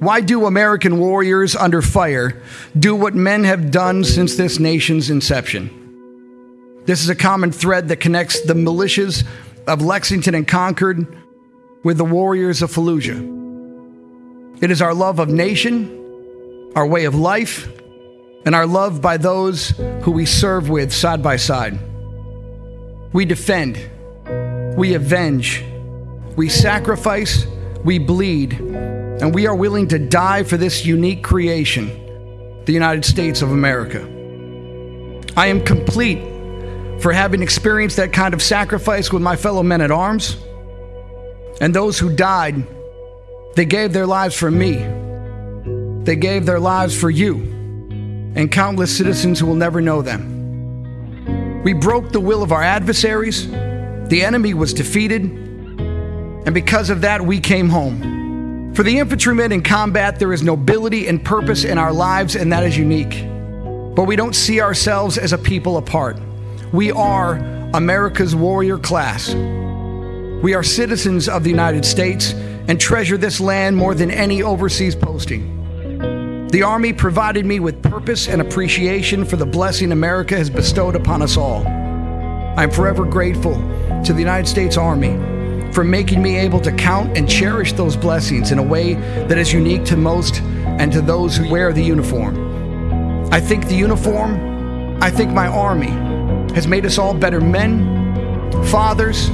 Why do American warriors under fire do what men have done since this nation's inception? This is a common thread that connects the militias of Lexington and Concord with the warriors of Fallujah. It is our love of nation, our way of life, and our love by those who we serve with side by side. We defend, we avenge, we sacrifice, we bleed, and we are willing to die for this unique creation, the United States of America. I am complete for having experienced that kind of sacrifice with my fellow men at arms. And those who died, they gave their lives for me. They gave their lives for you and countless citizens who will never know them. We broke the will of our adversaries. The enemy was defeated. And because of that, we came home. For the infantrymen in combat, there is nobility and purpose in our lives, and that is unique. But we don't see ourselves as a people apart. We are America's warrior class. We are citizens of the United States and treasure this land more than any overseas posting. The Army provided me with purpose and appreciation for the blessing America has bestowed upon us all. I am forever grateful to the United States Army for making me able to count and cherish those blessings in a way that is unique to most and to those who wear the uniform. I think the uniform, I think my Army, has made us all better men, fathers,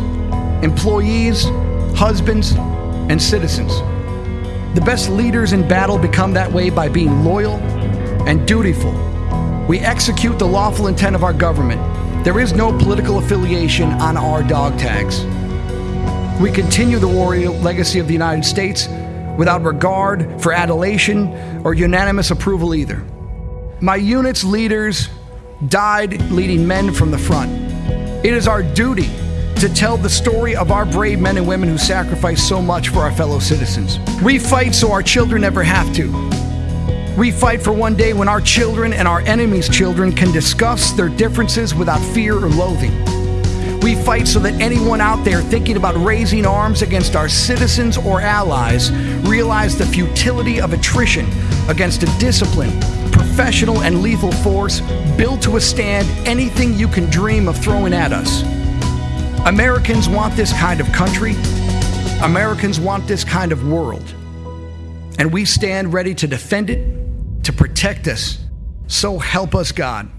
employees, husbands, and citizens. The best leaders in battle become that way by being loyal and dutiful. We execute the lawful intent of our government. There is no political affiliation on our dog tags. We continue the warrior legacy of the United States without regard for adulation or unanimous approval either. My unit's leaders died leading men from the front. It is our duty to tell the story of our brave men and women who sacrificed so much for our fellow citizens. We fight so our children never have to. We fight for one day when our children and our enemies' children can discuss their differences without fear or loathing. We fight so that anyone out there thinking about raising arms against our citizens or allies realize the futility of attrition against a disciplined, professional, and lethal force built to withstand anything you can dream of throwing at us. Americans want this kind of country. Americans want this kind of world. And we stand ready to defend it, to protect us. So help us, God.